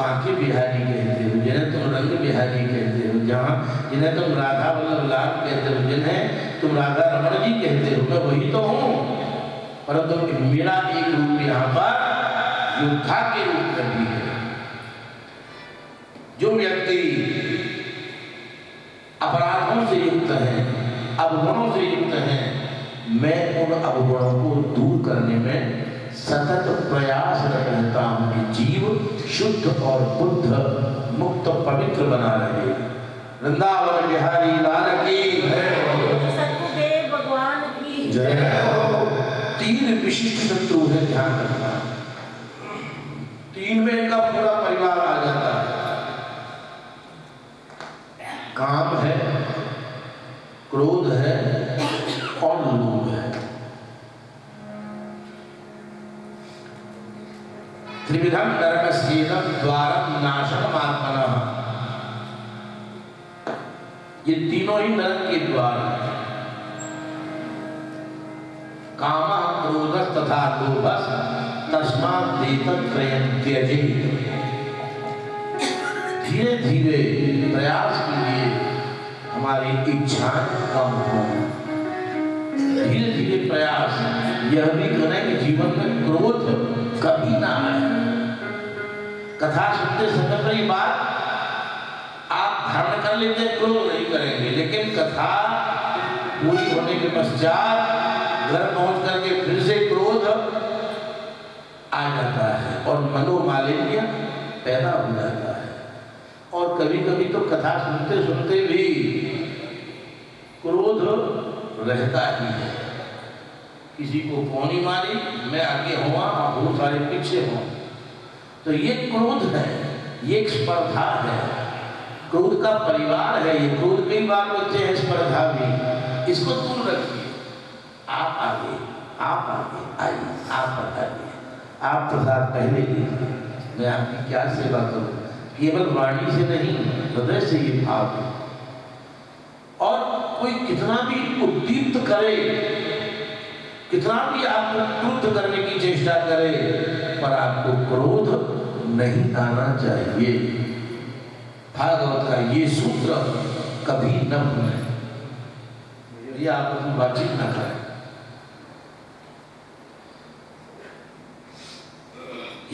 बांके बिहारी कहते हो, जिन्हें तुम रंग बिहारी कहते हो, जहाँ जिन्हें तुम राधा वल्लभ लाल कहते हो, जिन्हें तुम राधा रमण जी कहते हो, मैं वही तो हूँ। परंतु मेरा एक रूप यहाँ पर योद्धा के रूप में भी है। जो व्यक्ति अपराधों से युक्त है, अवगुणों से युक्त है, मैं उन अवगुणों को दूर करने में सतत प्रयास रहता हूँ कि जीव शुद्ध और बुद्ध मुक्त पवित्र बना रहे। वृंदावन बिहारी लाल की। जय तीन विशिष्ट शत्रु है ध्यान रखना। तीन में का पूरा परिवार आ जाता है काम है क्रोध है और लोभ है त्रिविधम नरकस्येदम द्वारम नाशनम आत्मना ये तीनों ही नरक के द्वार काम क्रोध तथा लोभ तस्मात देतत्रयं त्यजे धीरे धीरे प्रयास कीजिए, हमारी इच्छाएँ कम हो। धीरे धीरे प्रयास, यह भी करें कि जीवन में क्रोध कभी ना आए। कथा सुनते समय पर ये बात आप धारण कर लेते हैं, क्रोध नहीं करेंगे। लेकिन कथा पूरी होने के पश्चात घर पहुँच करके फिर से क्रोध आ जाता है और मनोमालिन्य पैदा हो जाता है। और कभी कभी तो कथा सुनते सुनते भी क्रोध रहता ही है। किसी को कौनी मारी मैं आगे हुआ और बहुत सारे पीछे हों तो ये क्रोध है, ये स्पर्धा है। क्रोध का परिवार है ये, क्रोध कई बार बच्चे हैं स्पर्धा भी इसको दूर रखिए। आप आगे आप आगे, आइए, आप बताइए। आप प्रसाद पहले लीजिए। मैं आपकी क्या सेवा करूँ? केवल वाणी से नहीं, हृदय से ये भाव है। और कोई कितना भी उद्दीप्त करे, कितना भी आपको क्रुद्ध करने की चेष्टा करे, पर आपको क्रोध नहीं आना चाहिए। भागवत का ये सूत्र कभी न भूलें। ये आपस में बातचीत न करें।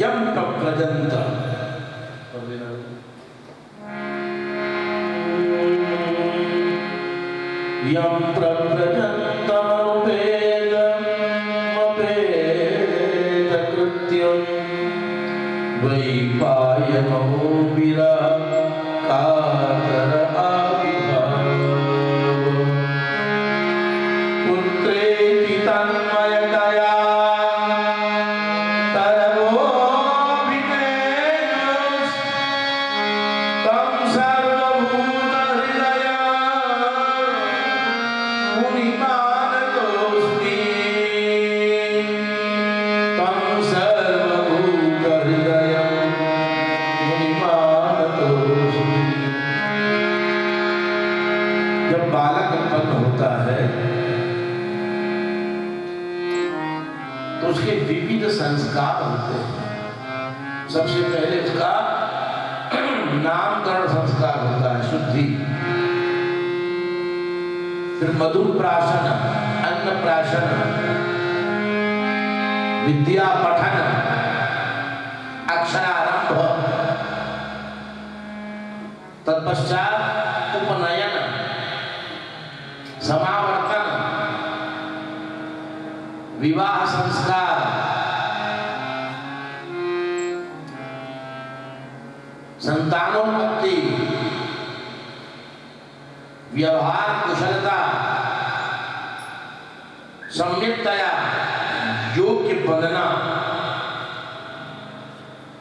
यम प्रजंत यम प्रव्रजन्तमनुपेदमपेदकृत्यं tan मधुर प्राशन अन्न प्राशन विद्या पठन अक्षरारंभ तत्पश्चात उपनयन, समावर्तन, विवाह संस्कार। संतानोन्मुक्ति व्यवहार कुशलता सम्यकतया योग्य बनना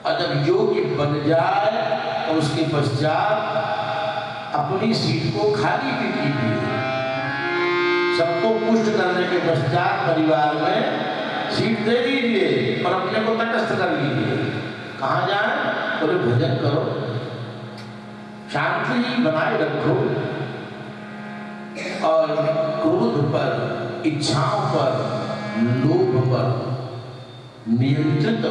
और जब योग्य बन जाए तो उसके पश्चात अपनी सीट को खाली भी कीजिए। सबको पुष्ट करने के पश्चात परिवार में सीट दे दीजिए पर अपने को तटस्थ कर लीजिए। कहा जाए? बोले, भजन करो। शांति बनाए रखो। और क्रोध पर इच्छाओं पर, लोभ पर, नियंत्रित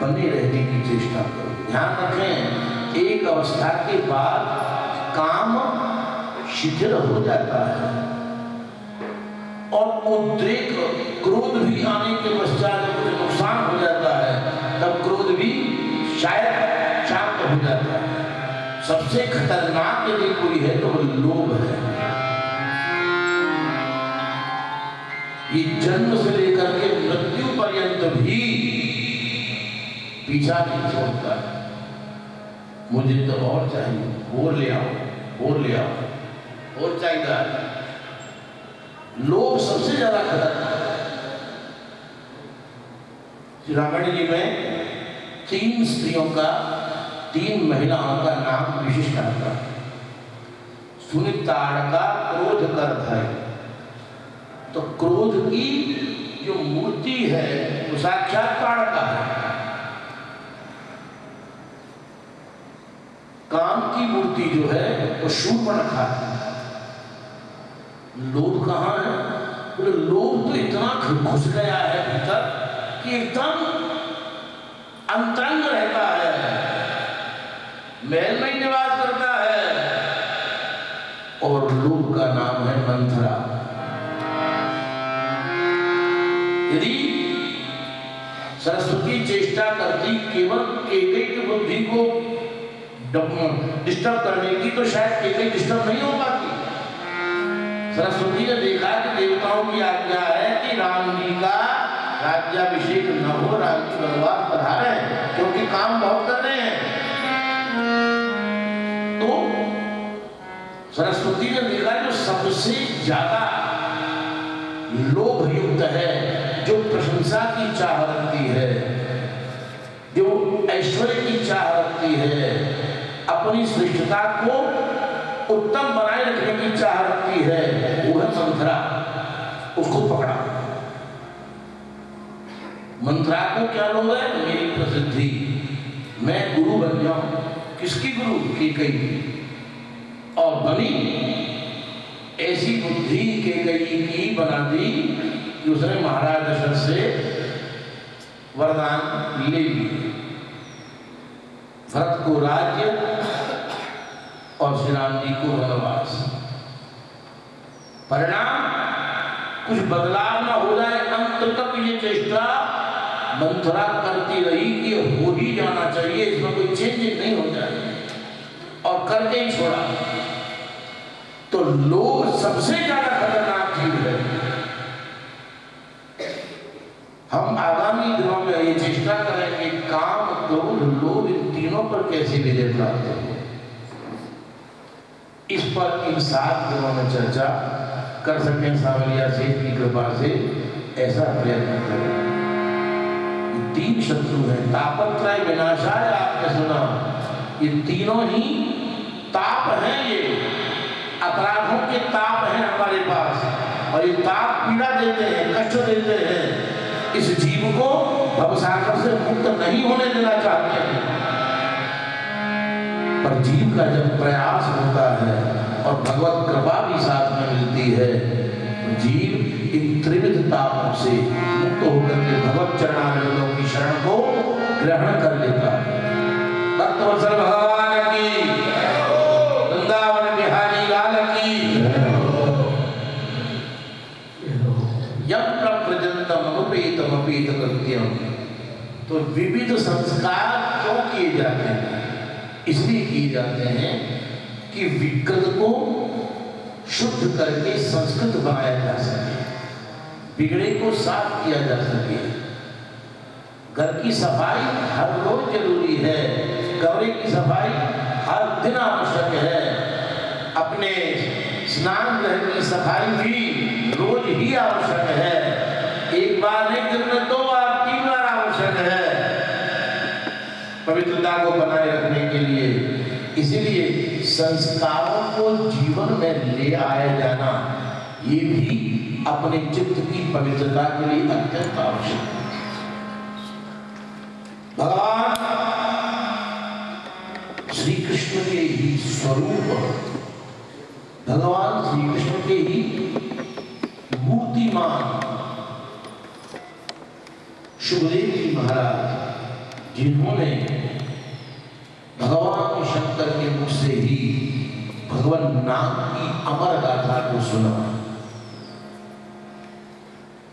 बने रहने की चेष्टा करो। ध्यान रखें, एक अवस्था के बाद काम शिथिल हो जाता है और उद्रेक, क्रोध भी आने के पश्चात नुकसान हो जाता है। तब क्रोध भी शायद शांत हो जाता है। सबसे खतरनाक यदि कोई है तो वो लोभ है। ये जन्म से लेकर के मृत्यु पर्यंत भी पीछा नहीं छोड़ता है। मुझे तो और चाहिए, और ले आओ, और ले आओ, और चाहिए। लोभ सबसे ज़्यादा श्री रामायण जी में तीन स्त्रियों का, तीन महिलाओं का नाम विशिष्ट आता सुनिताड़ का क्रोध कर है तो क्रोध की जो मूर्ति है, वो साक्षात ताड़का है। काम की मूर्ति जो है, वो शूर्पणखा है लोभ कहाँ है? बोले लोभ तो इतना घुस गया है भीतर कि एकदम अंतरंग रहता है। महल में निवास करता है। और लोभ का नाम है मंथरा। यदि सरस्वती चेष्टा करती केवल केके की बुद्धि को डिस्टर्ब करने की तो शायद केके डिस्टर्ब नहीं हो पाती। सरस्वती ने देखा कि देवताओं की आज्ञा है कि राम जी का राज्याभिषेक न हो, राम भगवान पधारे, क्योंकि काम बहुत कर रहे हैं। तो सरस्वती ने देखा जो सबसे ज़्यादा लोभ युक्त है जो प्रशंसा की चाह रखती है, जो ऐश्वर्य की चाह रखती है, अपनी श्रेष्ठता को उत्तम बनाए रखने की चाह रखती है, वो है मंथरा उसको पकड़ा। मंथरा को क्या लोग है? मेरी प्रसिद्धि। मैं गुरु बन जाऊँ। किसकी गुरु? की कई। और बनी। ऐसी बुद्धि के कई की बना दी। उसने महाराज दशरथ से वरदान ले लिए। भरत को राज्य और श्री राम जी को वनवास। परिणाम, कुछ बदलाव ना हो जाए, अंत तक ये चेष्टा मंथरा करती रही कि हो ही जाना चाहिए, इसमें कोई चेंज नहीं हो जाए। और करके ही छोड़ा। तो लोग सबसे ज़्यादा खतरनाक चीज़ है। हम आगामी दिनों में ये चेष्टा करेंगे काम क्रोध लोभ इन तीनों पर कैसे विजय प्राप्त हो? इस पर इन सात दिनों में चर्चा कर सकें सावलिया सेठ की कृपा से, ऐसा प्रयत्न करें। तीन शत्रु हैं, तापत्रय विनाशाय आपने सुना। ये तीनों ही ताप हैं ये। अपराधों के ताप हैं हमारे पास। और ये ताप पीड़ा देते हैं, कष्ट देते हैं। इस जीव को भवसागर से मुक्त नहीं होने देना चाहते हैं। पर जीव का जब प्रयास होता है और भगवत कृपा भी साथ में मिलती है तो जीव इन त्रिविध तापों से मुक्त होकर के भगवत चरणारिंदों की शरण को ग्रहण कर लेता है। तो विविध संस्कार क्यों किए जाते हैं? इसलिए किए जाते हैं कि विकृत को शुद्ध करके संस्कृत बनाया जा सके, बिगड़े को साफ़ किया जा सके। घर की सफ़ाई हर रोज ज़रूरी है, कमरे की सफ़ाई हर दिन आवश्यक है। अपने स्नान गृह की सफ़ाई भी रोज ही आवश्यक है एक बार नहीं दिन में दो बार तीन बार आवश्यक है पवित्रता को बनाए रखने के लिए इसीलिए संस्कारों को जीवन में ले आया जाना, ये भी अपने चित्त की पवित्रता के लिए अत्यंत आवश्यक है। भगवान श्री कृष्ण के ही स्वरूप, भगवान श्री कृष्ण के ही मूर्तिमान सुखदेव जी महाराज, जिन्होंने भगवान शंकर के मुख से ही भगवान नाम की अमर गाथा को सुना।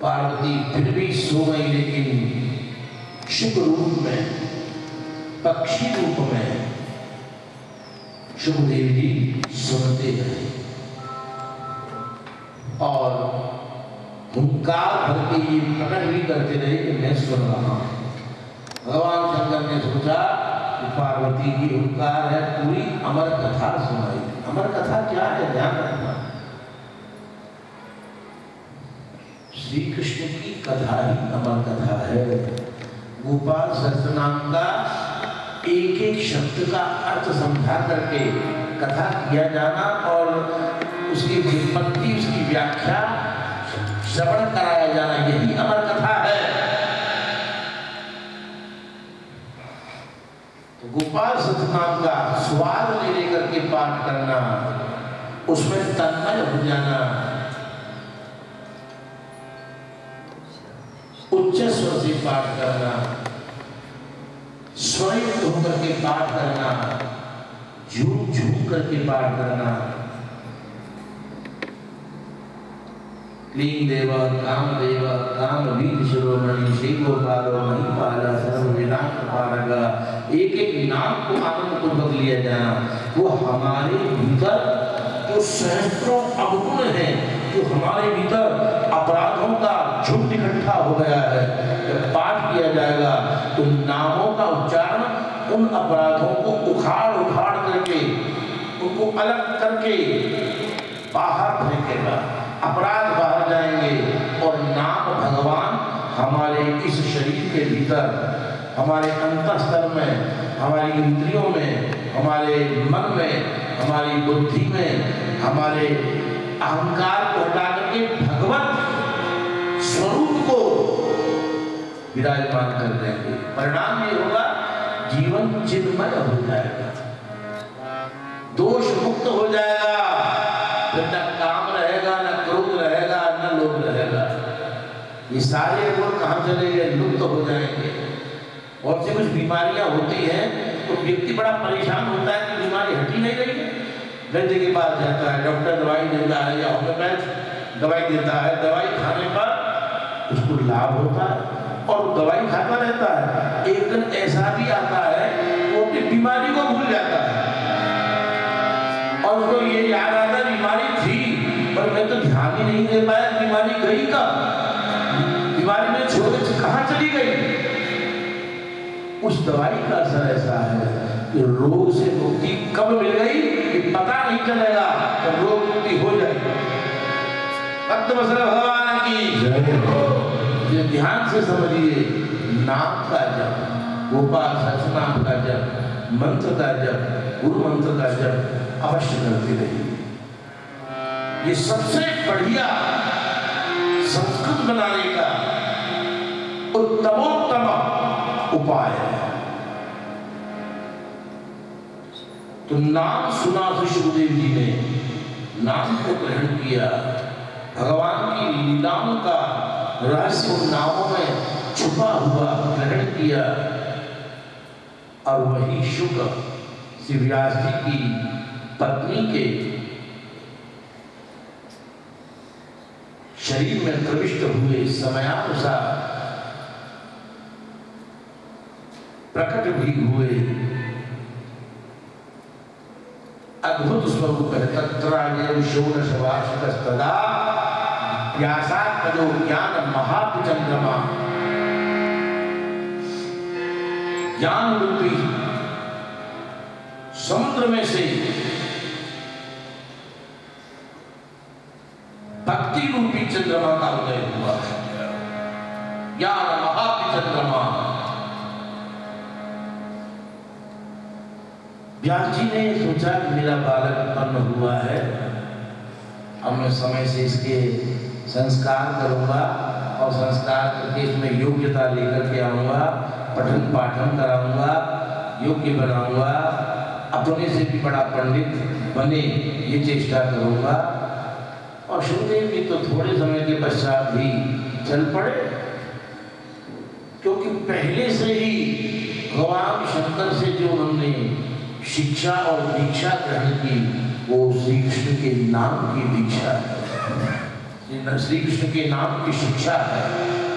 पार्वती फिर भी सो गई, लेकिन शुभ रूप में, पक्षी रूप में सुखदेव जी सुनते रहे। और हुंकार भर के ये प्रकट भी करते रहे कि मैं सुन रहा हूँ। भगवान शंकर ने सोचा कि पार्वती की हुंकार है, पूरी अमर कथा सुनाई। अमर कथा क्या है? ध्यान रखना। श्री कृष्ण की कथा ही अमर कथा है। गोपाल सहस्त्र नाम का एक एक शब्द का अर्थ समझा करके कथा किया जाना और उसकी विपत्ति उसकी व्याख्या श्रवण कराया जाना, यही अमर कथा है तो गोपाल सतनाम का स्वाद ले लेकर के पाठ करना, उसमें तन्मय हो जाना। उच्च स्वर से पाठ करना, स्वयं होकर के पाठ करना झूम झूम करके पाठ करना। क्लीं देव काम देव काम वीर शिरोमणि श्री गोपालो महिपाल सर्व विनाश पारक एक एक नाम को आनंद पूर्वक लिया जाना। वो हमारे भीतर जो सहस्त्रों अवगुण है जो हमारे भीतर अपराधों का झुंड इकट्ठा हो गया है। जब पाठ किया जाएगा तो नामों का उच्चारण उन अपराधों को उखाड़ उखाड़ करके, उनको अलग करके बाहर फेंकेगा। अपराध बाहर जाएँगे और नाम भगवान हमारे इस शरीर के भीतर, हमारे अंतस्तर में, हमारी इंद्रियों में, हमारे मन में, हमारी बुद्धि में, हमारे अहंकार को हटा करके भगवत स्वरूप को विराजमान कर देंगे। परिणाम ये होगा, जीवन चिन्मय हो जाएगा। दोष मुक्त हो जाएगा। सारे गुण कहाँ चले गए? लुप्त हो जाएँगे। और से कुछ बीमारियाँ होती हैं तो व्यक्ति बड़ा परेशान होता है कि बीमारी हटी नहीं रही है। वैद्य के पास जाता है, डॉक्टर दवाई देता है या होम्योपैथ दवाई देता है। दवाई खाने पर उसको लाभ होता है और दवाई खाता रहता है। एक दिन ऐसा भी आता दवाई का असर ऐसा है कि रोग से मुक्ति कब मिल गई कि पता नहीं चलेगा तो रोग मुक्ति हो जाएगी। भक्त भगवान की ये ध्यान से समझिए, नाम का जप, गोपाल सचनाम का जप, मंत्र का जप, गुरु मंत्र का जप अवश्य करते रहिए। ये सबसे बढ़िया संस्कृत बनाने का उत्तमोत्तम उपाय है। तो नाम सुना था सुखदेव जी ने। नाम को ग्रहण किया। भगवान की लीलाओं का रहस्य नामों में छुपा हुआ ग्रहण किया। और वही शुक्र व्यास जी की पत्नी के शरीर में प्रविष्ट हुए समयानुसार प्रकट भी हुए। अद्भुत स्वरूप है व्यासात्मजो ज्ञान महाचंद्रमा ज्ञान रूपी समुद्र में से भक्ति रूपी चंद्रमा का उदय हुआ ज्ञान महाचंद्रमा व्यास जी ने सोचा कि मेरा बालक उत्पन्न हुआ है। अब मैं समय से इसके संस्कार करूँगा और संस्कार करके इसमें योग्यता लेकर के आऊँगा, पठन पाठन कराऊँगा, योग्य बनाऊँगा, अपने से भी बड़ा पंडित बने ये चेष्टा करूँगा। और सुखदेव जी तो थोड़े समय के पश्चात भी चल पड़े, क्योंकि पहले से ही भगवान शंकर से जो उन्होंने शिक्षा और दीक्षा ग्रहण की, वो श्री कृष्ण के नाम की दीक्षा है। श्री कृष्ण के नाम की शिक्षा है,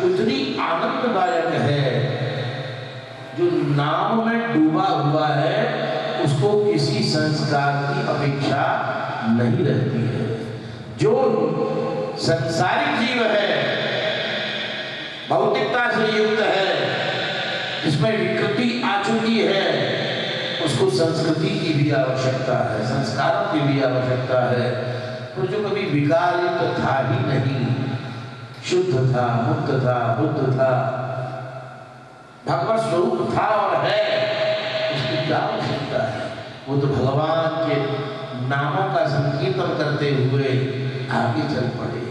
उतनी आनंददायक है। जो नाम में डूबा हुआ है, उसको किसी संस्कार की अपेक्षा नहीं रहती है। जो संसारिक जीव है, भौतिकता से युक्त है इसमें विकृति आ चुकी है संस्कृति की भी आवश्यकता है, संस्कारों की भी आवश्यकता है। तो जो कभी विकारित तो था ही नहीं, शुद्ध था, मुक्त था, बुद्ध था, भगवत स्वरूप था और है, उसकी क्या आवश्यकता है? वो तो भगवान के नामों का संकीर्तन करते हुए आगे चल पड़े।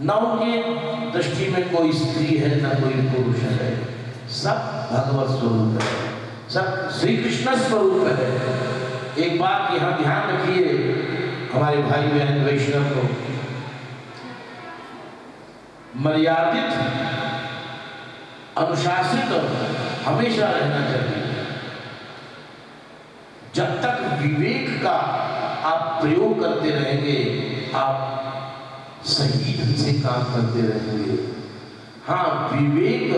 न उनकी दृष्टि में कोई स्त्री है, न कोई पुरुष है, सब भगवत स्वरूप है। सब श्री कृष्ण स्वरूप है। एक बात यहाँ ध्यान रखिए, हमारे भाई बहन वैष्णव को। मर्यादित, अनुशासित हमेशा रहना चाहिए। जब तक विवेक का आप प्रयोग करते रहेंगे, आप सही ढंग से काम करते रहेंगे। हाँ विवेक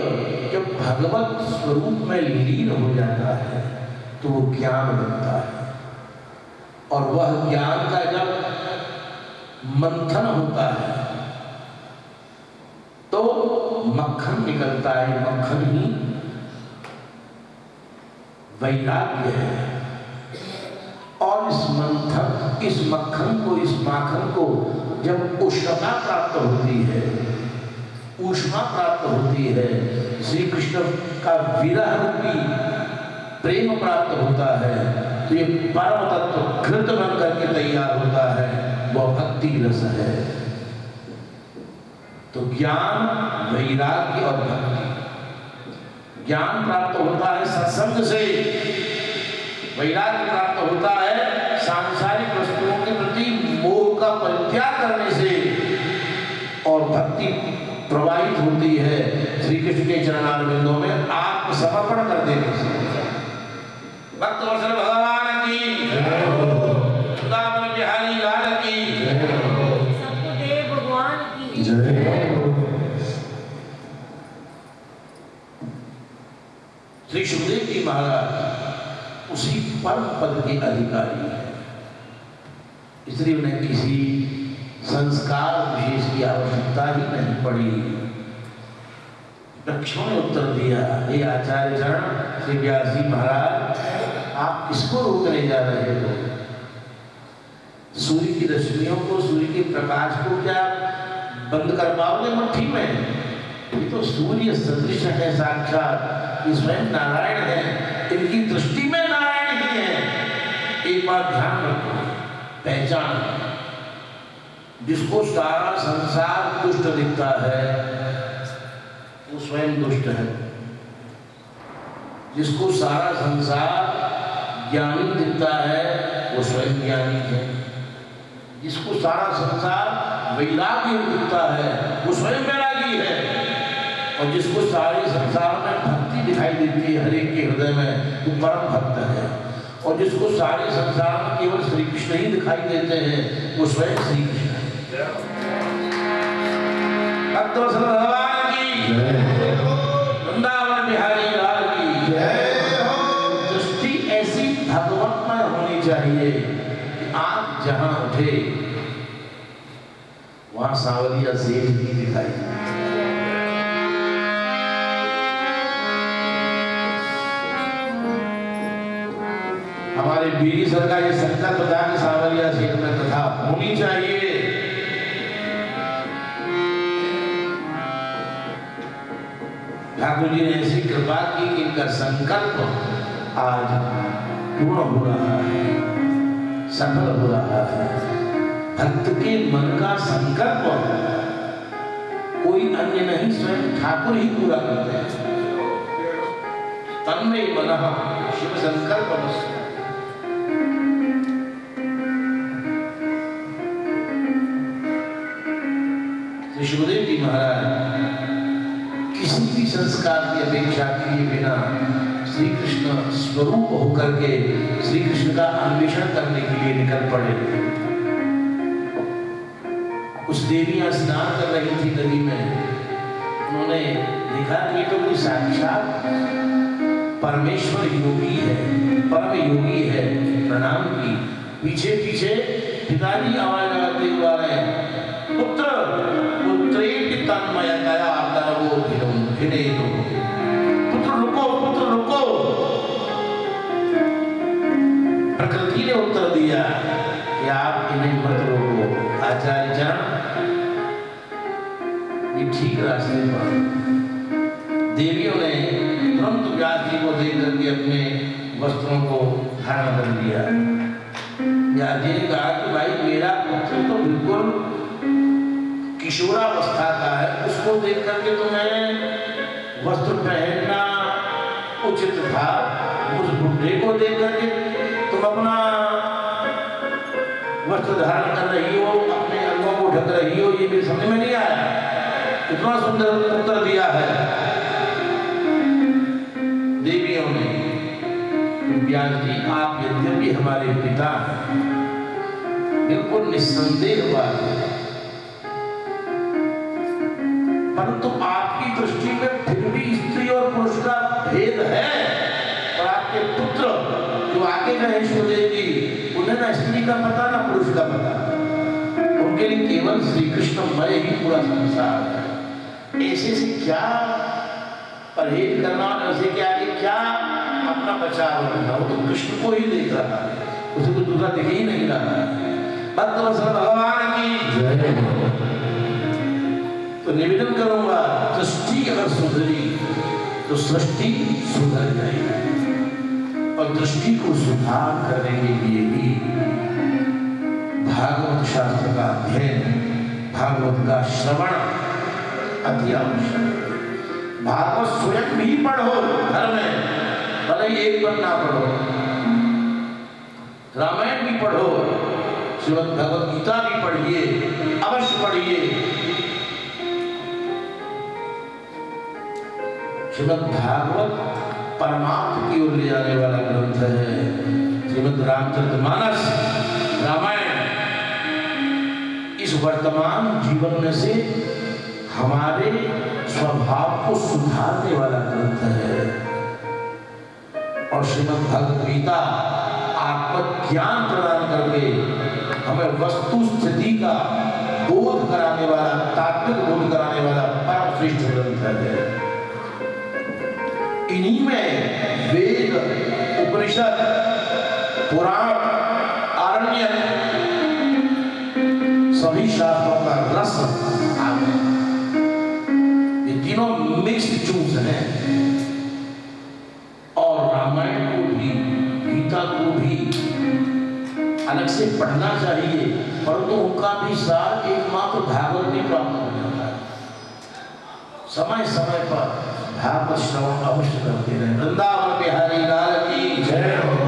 जब भगवत स्वरूप में लीन हो जाता है तो वो ज्ञान बनता है। और वह ज्ञान का जब मंथन होता है तो मक्खन निकलता है, मक्खन ही वैराग्य है। और इस मंथन, इस मक्खन को, इस माखन को जब उष्णता प्राप्त होती है ऊष्मा प्राप्त होती है। श्री कृष्ण का विरह रूपी प्रेम प्राप्त होता है। तो ये परम तत्व घृत बन करके तैयार होता है। वह भक्ति रस है। तो ज्ञान वैराग्य और भक्ति। ज्ञान प्राप्त होता है सत्संग से। वैराग्य प्राप्त होता है सांसारिक वस्तुओं के प्रति मोह का परित्याग करने से और भक्ति प्रवाहित होती है श्री कृष्ण के चरणारविंदों में आत्मसमर्पण कर देने से भक्त भगवान की बिहारी लाल की भगवान की श्री सुखदेव जी महाराज उसी परम पद के अधिकारी है। इसलिए उन्हें किसी संस्कार विशेष की आवश्यकता ही नहीं पड़ी। दक्षिण उत्तर दिया हे आचार्य चरण श्री व्यास जी महाराज, आप किसको रोकने जा रहे हो? सूर्य की रश्मियों को, सूर्य के प्रकाश को क्या बंद कर पाओगे मुट्ठी में? ये तो सूर्य सदृश है, साक्षात। स्वयं नारायण है, इनकी दृष्टि में नारायण ही है। एक बार ध्यान रखो, पहचान। जिसको सारा संसार दुष्ट दिखता है वो स्वयं दुष्ट है। जिसको सारा संसार ज्ञानी दिखता है वो स्वयं ज्ञानी है। जिसको सारा संसार वैराग्य दिखता है वो स्वयं वैरागी है। और जिसको सारे संसार में भक्ति दिखाई देती है हर एक के हृदय में वो परम भक्त है। और जिसको सारे संसार में केवल श्री कृष्ण ही दिखाई देते हैं वो स्वयं श्री कृष्ण है। भगवान। वृंदावन बिहारी लाल की दृष्टि ऐसी भगवतमय होनी चाहिए कि आप जहाँ उठे, वहाँ सांवलिया सेठ भी दिखाई हमारे बीरी सर का ये संकल्प था कि सांवलिया सीट में कथा होनी चाहिए। ठाकुर जी ने ऐसी कृपा की कि इनका संकल्प आज पूर्ण हो रहा है, सफल हो रहा है। भक्त के मन का संकल्प कोई अन्य नहीं, स्वयं ठाकुर ही पूरा करते हैं। तन्मय मन शिव संकल्प श्री सुखदेव जी महाराज किसी संस्कार की अपेक्षा किए बिना श्री कृष्ण स्वरूप होकर के श्री कृष्ण का अन्वेषण करने के लिए निकल पड़े कुछ देवियाँ स्नान कर रही थी नदी में उन्होंने देखा कि तो कोई साक्षात परमेश्वर योगी है परम योगी है प्रणाम की पीछे पीछे पिताजी आवाज़ लगाते हुए आ रहे हैं भिने दो पुत्र रुको पुत्र रुको प्रकृति ने उत्तर दिया कि आप इन्हें मत रोको आचार्य चरण ये ठीक रास्ते पर देवियों ने तुरंत व्यास जी को देख करके अपने वस्त्रों को धारण कर लिया व्यास जी ने कहा कि भाई मेरा पुत्र तो बिल्कुल किशोरावस्था का है उसको देख करके तो तुम्हें पहनना उचित था। उस बुढ़े को देख करके तुम अपना वस्त्र धारण कर रही हो, अपने अंगों को ढक रही हो, ये भी समझ में नहीं आया। इतना सुंदर उत्तर दिया है। देवियों ने, व्यास जी, आप यद्यपि हमारे पिता बिल्कुल निस्संदेह बात है। केवल श्री कृष्ण मय ही पूरा संसार है। ऐसे से क्या परहेज करना और ऐसे के आगे क्या अपना बचाव रखना वो तो कृष्ण को ही देख रहा है। उसे कुछ दूसरा दिख ही नहीं रहा है। भक्तवत्सल भगवान की जय तो निवेदन करूँगा दृष्टि अगर सुधरी तो सृष्टि सुधर जाएगी। और दृष्टि को सुधार करने के लिए ही भागवत शास्त्र का अध्ययन, भागवत का श्रवण अति आवश्यक भागवत स्वयं भी पढ़ो घर में भले एक बार ना पढ़ो। रामायण भी पढ़ो, श्रीमद भगवत गीता भी पढ़िए, अवश्य पढ़िए। श्रीमद भागवत परमात्म की ओर ले जाने वाला ग्रंथ है। श्रीमद रामचंद्र रामचरितमानस, रामायण वर्तमान जीवन में से हमारे स्वभाव को सुधारने वाला ग्रंथ है। और श्रीमद भगवत गीता आत्मज्ञान प्रदान करके हमें वस्तु स्थिति का बोध कराने वाला, तात्विक बोध कराने वाला परम श्रेष्ठ ग्रंथ है। इन्हीं में वेद, उपनिषद, पुराण आ गया ये तीनों मिक्स्ड जूस हैं और रामायण को भी गीता को भी अलग से पढ़ना चाहिए, परंतु उनका भी सार एकमात्र भागवत में प्राप्त हो जाता है। समय समय पर भागवत श्रवण अवश्य करते रहे। वृंदावन बिहारी लाल की जय हो।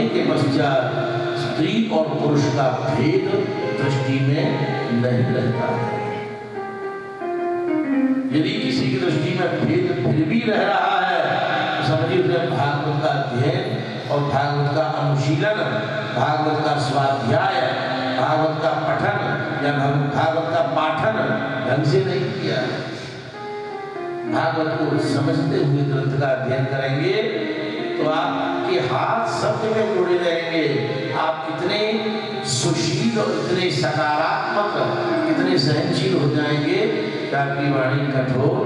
पढ़ने के पश्चात स्त्री और पुरुष का भेद दृष्टि में नहीं रहता। है यदि किसी की दृष्टि में भेद फिर भी रह रहा है तो समझिए उसने भागवत का अध्ययन और भागवत का अनुशीलन, भागवत का स्वाध्याय, भागवत का पठन या भागवत का पाठन ढंग से नहीं किया। भागवत को समझते हुए ग्रंथ का अध्ययन करेंगे तो कि हाथ सब जगह जुड़े रहेंगे। आप इतने सुशील और इतने सकारात्मक इतने सहनशील हो जाएँगे। ताकि वाणी कठोर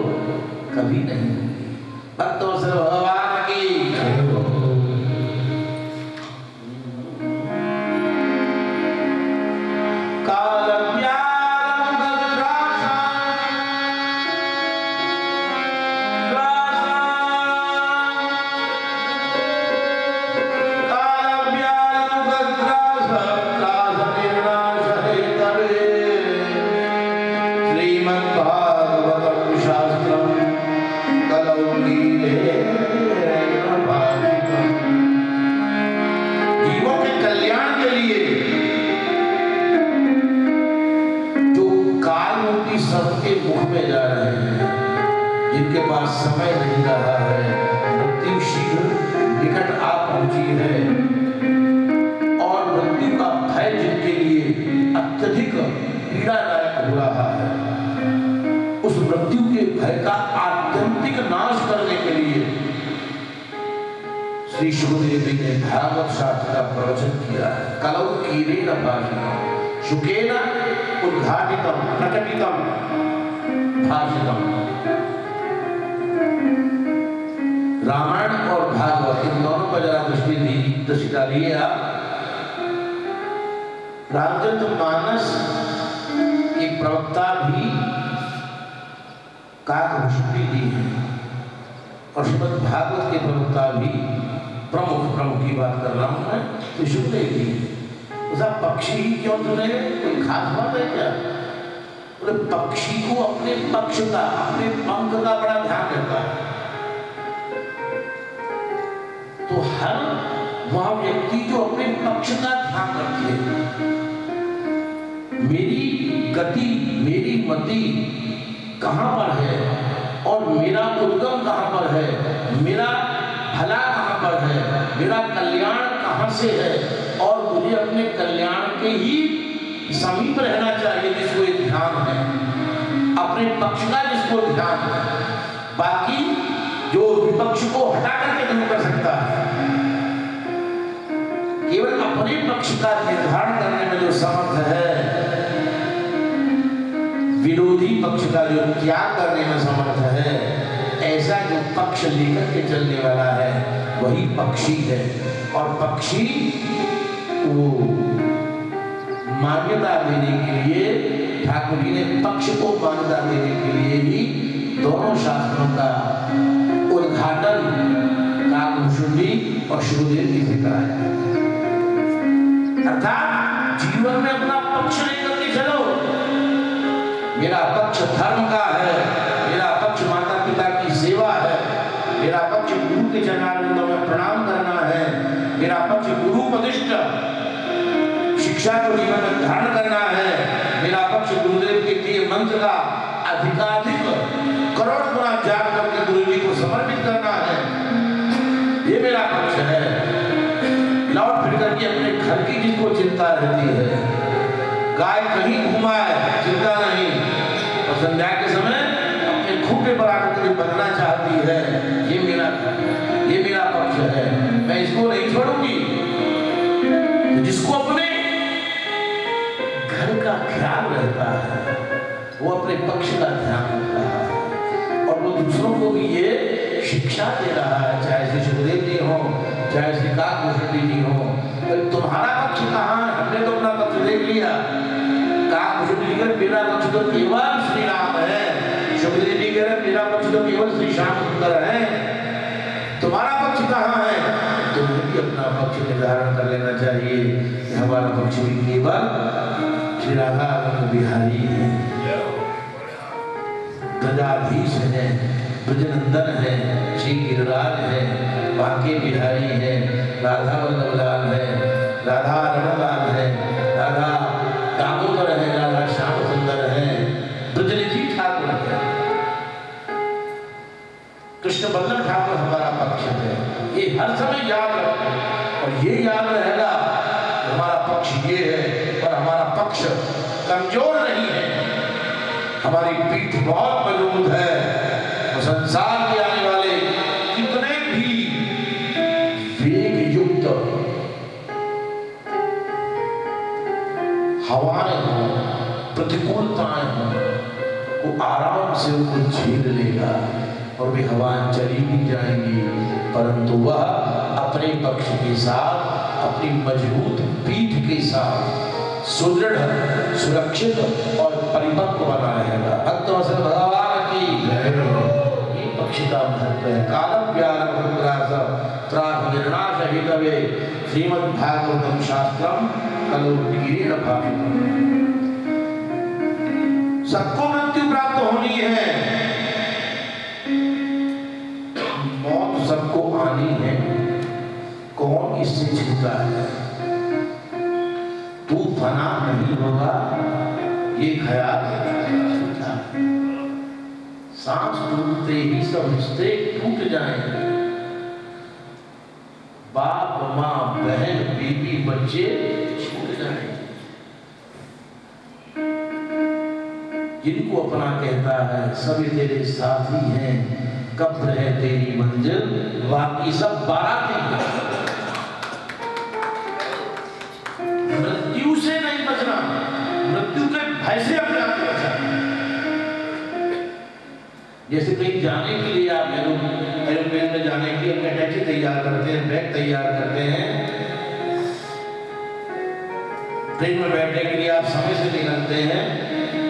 कभी नहीं। भक्तवत्सल भागवत शास्त्र का प्रवचन किया। है कलौ कीरेण भाषितम। शुकेन उद्घाटितम, प्रकटितम, भाषितम। रामायण और भागवत, इन दोनों पर जरा दृष्टि दी, दृष्टि डालिए आप रामचरित मानस की प्रवक्ता भी काकभूषणी जी हैं और श्रीमद भागवत के प्रवक्ता भी। प्रमुख प्रमुख की बात कर रहा हूँ मैं तो उसका पक्षी ही क्यों चुने कोई खास बात है क्या? बोले, पक्षी को अपने पक्ष का अपने पंख का बड़ा ध्यान रहता है। तो हर वह व्यक्ति जो अपने पक्ष का ध्यान रखे मेरी गति, मेरी मति कहाँ पर है? और मेरा उद्गम कहाँ पर है? मेरा भला मेरा कल्याण कहाँ से है? और मुझे अपने कल्याण के ही समीप रहना चाहिए जिसको ये ध्यान है। अपने पक्ष का जिसको ध्यान है। बाकी जो विपक्ष को हटा करके नहीं कर सकता है। केवल अपने पक्ष का निर्धारण करने में जो समर्थ है, विरोधी पक्ष का जो त्याग करने में समर्थ है ऐसा जो पक्ष लेकर के चलने वाला है, वही पक्षी है। और पक्षी वो मान्यता देने के लिए, ठाकुर जी ने पक्ष को मान्यता देने के लिए ही दोनों शास्त्रों का उद्घाटन काकभूषण जी और शिवदेव जी से कराया अर्थात जीवन में अपना पक्ष लेकर के चलो। मेरा पक्ष धर्म का है मेरा पक्ष माता पिता की सेवा है मेरा पक्ष गुरु में प्रणाम करना है मेरा पक्ष गुरु उपदिष्ट शिक्षा को जीवन में धारण करना है। मेरा पक्ष गुरुदेव के दिए मंत्र का अधिकाधिक करोड़ गुना जाप करके गुरु जी को समर्पित करना है। ये मेरा पक्ष है लौट फिर करके अपने घर की जिसको चिंता रहती है गाय कहीं घुमाए चिंता नहीं, और संध्या के समय अपने खूटे पर आकर बनना चाहती है। पक्ष है। मैं इसको नहीं छोड़ूँगी। तो जिसको अपने घर का ख्याल रहता है, वो अपने पक्ष का ध्यान रख रहा है। और वो दूसरों को भी ये शिक्षा दे रहा है, चाहे श्री सुखदेव जी हो, चाहे श्री काकभूषण जी हो। तो तुम्हारा पक्ष कहाँ है? हमने तो अपना पक्ष देख लिया। काकभूषण जी का मेरा पक्ष तो केवल श्री राम है। सुखदेव जी कह रहे मेरा पक्ष तो केवल श्री श्याम सुंदर है। कहाँ है तुम्हें भी अपना पक्ष निर्धारण कर लेना चाहिए। कि हमारा पक्ष भी केवल श्री बिहारी है गदाधीश है, ब्रजनंदन है, श्री गिरिराज है, बांके बिहारी है, राधा वल्लभ लाल है, राधा रमलाल है, राधा दामोदर है, राधा श्याम सुंदर है, ब्रजनिधि ठाकुर है। कृष्ण बल्लभ ठाकुर हमारा पक्ष है। ये हर समय याद रखो और ये याद रहेगा, हमारा पक्ष ये है और हमारा पक्ष कमज़ोर नहीं है। हमारी पीठ बहुत मज़बूत है और संसार के आने वाले कितने भी वेग युक्त हवाएँ हो, प्रतिकूलताएँ हो, वो आराम से उनको झेल लेगा और वे हवाएँ चली भी जाएँगी। परंतु वह अपने पक्ष के साथ, अपनी मज़बूत पीठ के साथ सुदृढ़, सुरक्षित और परिपक्व बना रहेगा भक्त वसल भगवान की महत्व है। कालम त्रास निर्णाश श्रीमद् भागवतम शास्त्रम सबको मृत्यु प्राप्त होनी है। आनी है। कौन इससे छिपता है? तू फना नहीं होगा, ये ख्याल सांस टूटते ही सब रिश्ते टूट जाएँगे बाप, माँ, बहन बीबी बच्चे छूट जाएँगे जिनको अपना कहता है, सभी तेरे साथी हैं। कब रहे तेरी मंजिल? बाकी सब बाराती हैं मृत्यु से नहीं बचना? मृत्यु के भय से अपने आप को बचाना जैसे कहीं जाने के लिए आप एरोप्लेन में जाने के लिए अपने टैक्सी तैयार करते हैं, बैग तैयार करते हैं। ट्रेन में बैठने के लिए आप समय से निकलते हैं,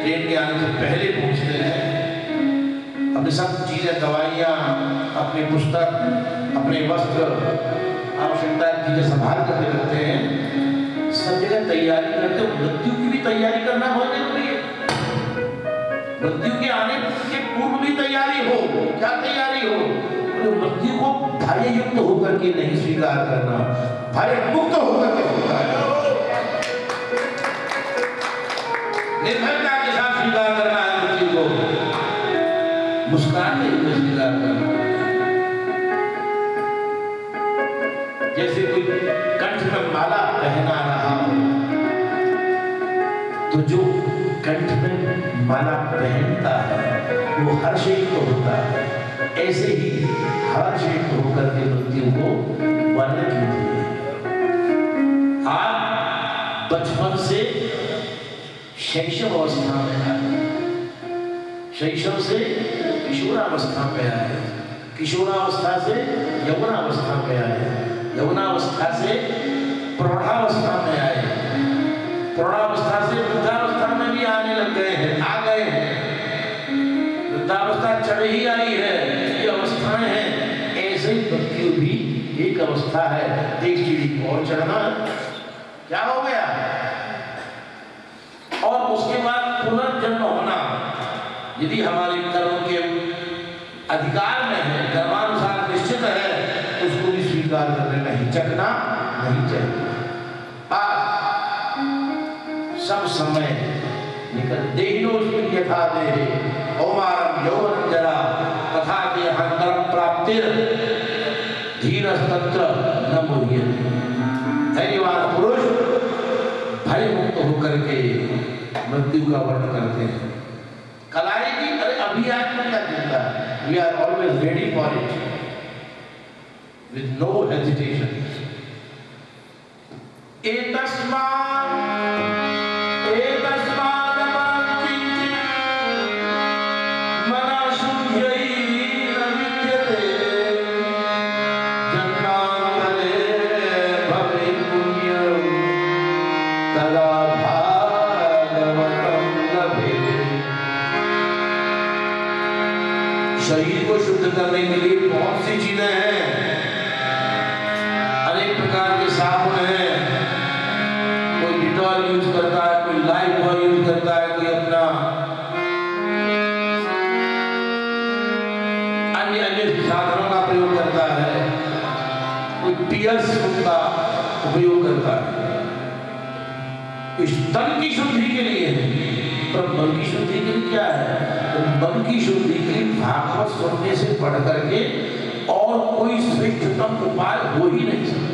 ट्रेन के आने से पहले पहुँचते हैं। अपनी सब चीज़ें, दवाइयाँ, अपनी पुस्तक, अपने वस्त्र, आवश्यकता चीज़ें संभाल करके रखते हैं। सब जगह तैयारी करते हो। मृत्यु की भी तैयारी करना बहुत ज़रूरी है। मृत्यु के आने के पूर्व भी तैयारी हो, क्या तैयारी हो? तो मृत्यु को भय युक्त होकर के नहीं स्वीकार करना भय मुक्त होकर के स्वीकार करना। हुए स्वीकार करना जैसे कोई कंठ में माला पहना रहा हो तो जो कंठ में माला पहनता है, वो हर्षित होता है। ऐसे ही हर हर्षित होकर के मृत्यु को वर्ण कीजिए आप बचपन से शैशव अवस्था में आए शैशव से किशोरावस्था में आए किशोरावस्था से यौवनावस्था में आए यौवनावस्था से प्रौढ़ावस्था में आए प्रौढ़ावस्था से वृद्धावस्था में भी आने लग गए हैं, आ गए हैं। वृद्धावस्था चढ़ ही आई है, ये अवस्थाएँ हैं। ऐसे ही भी एक अवस्था है। एक सीढ़ी और चढ़ना। क्या हो गया? और उसके बाद पुनर्जन्म यदि हमारे कर्म के अधिकार में है कर्मानुसार निश्चित है, उसको भी स्वीकार करने नहीं, चकना नहीं चाहिए। सब समय निकल यथा देहे यौवन जरा, तथा के न पुरुष भय मुक्त होकर के मृत्यु का वर्णन करते हैं। कल We are always ready for it with no hesitation. शुद्धि के लिए है। पर मन की शुद्धि के लिए क्या है? तो मन की शुद्धि के लिए भागवत सुनने से पढ़ करके और कोई श्रेष्ठतम उपाय हो ही नहीं